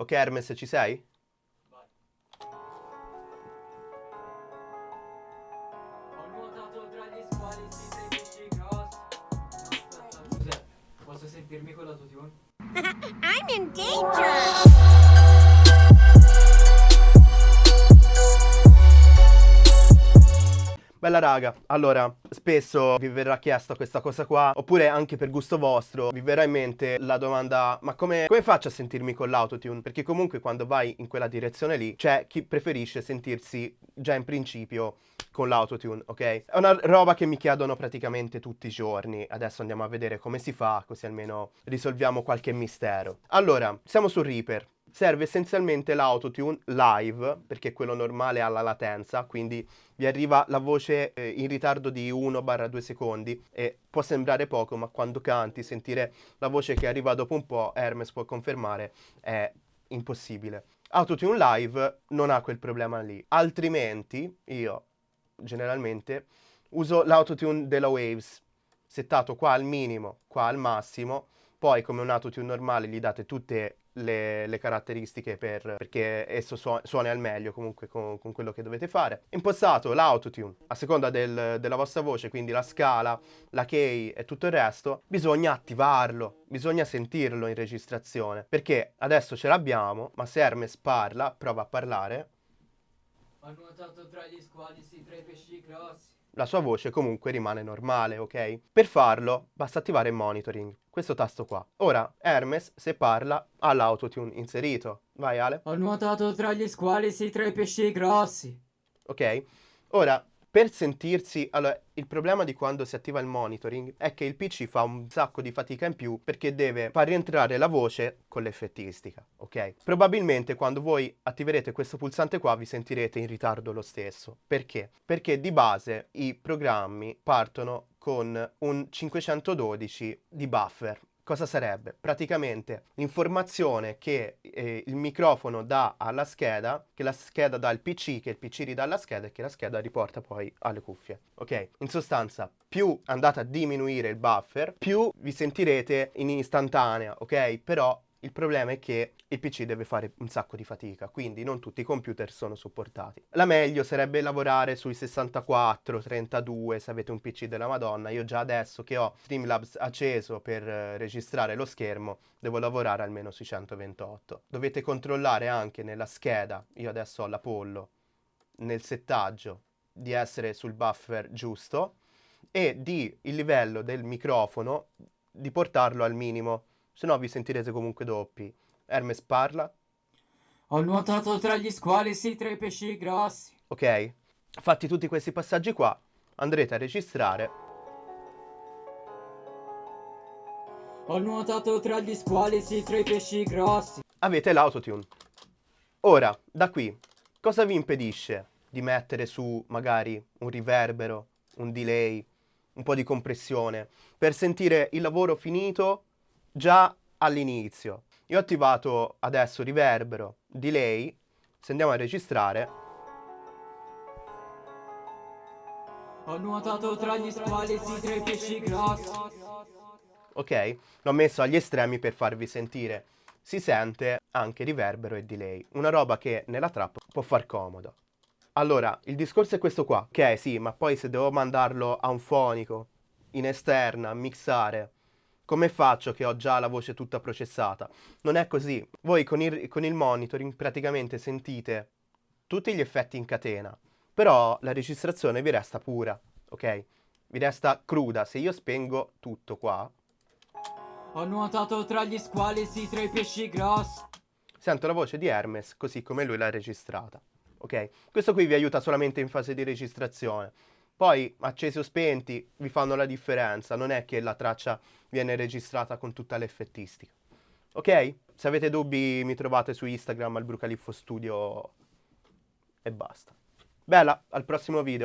Ok Hermes, ci sei? Ho nuotato tra gli squali, sì, sei pesci grossi. Aspetta, cos'è? Posso sentirmi con l'autotune? I'm in danger! Bella raga, allora, spesso vi verrà chiesta questa cosa qua, oppure anche per gusto vostro, vi verrà in mente la domanda ma come, come faccio a sentirmi con l'autotune? Perché comunque quando vai in quella direzione lì, c'è chi preferisce sentirsi già in principio con l'autotune, ok? È una roba che mi chiedono praticamente tutti i giorni, adesso andiamo a vedere come si fa, così almeno risolviamo qualche mistero. Allora, siamo su Reaper, serve essenzialmente l'autotune live, perché quello normale ha la latenza, quindi vi arriva la voce eh, in ritardo di 1-2 secondi e può sembrare poco, ma quando canti, sentire la voce che arriva dopo un po', Hermes può confermare, è impossibile. Autotune live non ha quel problema lì, altrimenti io generalmente uso l'autotune della Waves, settato qua al minimo, qua al massimo, poi come un autotune normale gli date tutte le, le caratteristiche per, perché esso suo, suoni al meglio comunque con, con, quello che dovete fare. Impostato l'autotune a seconda del, della vostra voce, quindi la scala, la key e tutto il resto, bisogna attivarlo, bisogna sentirlo in registrazione, perché adesso ce l'abbiamo, ma se Hermes parla, prova a parlare, Ho nuotato tra gli squali, sì, tra i pesci grossi. La sua voce comunque rimane normale, ok? Per farlo basta attivare il monitoring, questo tasto qua. Ora Hermes, se parla, ha l'autotune inserito. Vai Ale, Ho nuotato tra gli squali, sì, tra i pesci grossi. ok? Ora, per sentirsi... Allora, il problema di quando si attiva il monitoring è che il PC fa un sacco di fatica in più perché deve far rientrare la voce con l'effettistica, ok? Probabilmente quando voi attiverete questo pulsante qua vi sentirete in ritardo lo stesso. Perché? Perché di base i programmi partono con un 512 di buffer. Cosa sarebbe? Praticamente l'informazione che eh, il microfono dà alla scheda, che la scheda dà al PC, che il PC ridà alla scheda e che la scheda riporta poi alle cuffie. Ok? In sostanza, più andate a diminuire il buffer, più vi sentirete in istantanea, ok? Però il problema è che il PC deve fare un sacco di fatica, quindi non tutti i computer sono supportati. La meglio sarebbe lavorare sui 64, 32 se avete un PC della Madonna. Io già adesso che ho Streamlabs acceso per eh, registrare lo schermo, devo lavorare almeno sui 128. Dovete controllare anche nella scheda, io adesso ho l'Apollo, nel settaggio di essere sul buffer giusto e di il livello del microfono di portarlo al minimo se no vi sentirete comunque doppi. Hermes parla, Ho nuotato tra gli squali, sì, tra i pesci grossi. ok? Fatti tutti questi passaggi qua, andrete a registrare. Ho nuotato tra gli squali, sì, tra i pesci grossi. Avete l'autotune. Ora, da qui, cosa vi impedisce di mettere su magari un riverbero, un delay, un po' di compressione, per sentire il lavoro finito già all'inizio? Io ho attivato adesso riverbero, delay, se andiamo a registrare, Ho nuotato tra gli squali, sì, tra i pesci grossi. ok? L'ho messo agli estremi per farvi sentire. Si sente anche riverbero e delay, una roba che nella trap può far comodo. Allora, il discorso è questo qua. Ok, sì, ma poi se devo mandarlo a un fonico, in esterna, mixare, come faccio che ho già la voce tutta processata? Non è così. Voi con il, con il monitoring praticamente sentite tutti gli effetti in catena, però la registrazione vi resta pura, ok? Vi resta cruda. Se io spengo tutto qua, Ho nuotato tra gli squali, sì, tra i pesci grossi. sento la voce di Hermes così come lui l'ha registrata. Ok? Questo qui vi aiuta solamente in fase di registrazione. Poi, accesi o spenti, vi fanno la differenza. Non è che la traccia viene registrata con tutta l'effettistica. Ok? Se avete dubbi mi trovate su Instagram al Brucaliffo Studio e basta. Bella, al prossimo video.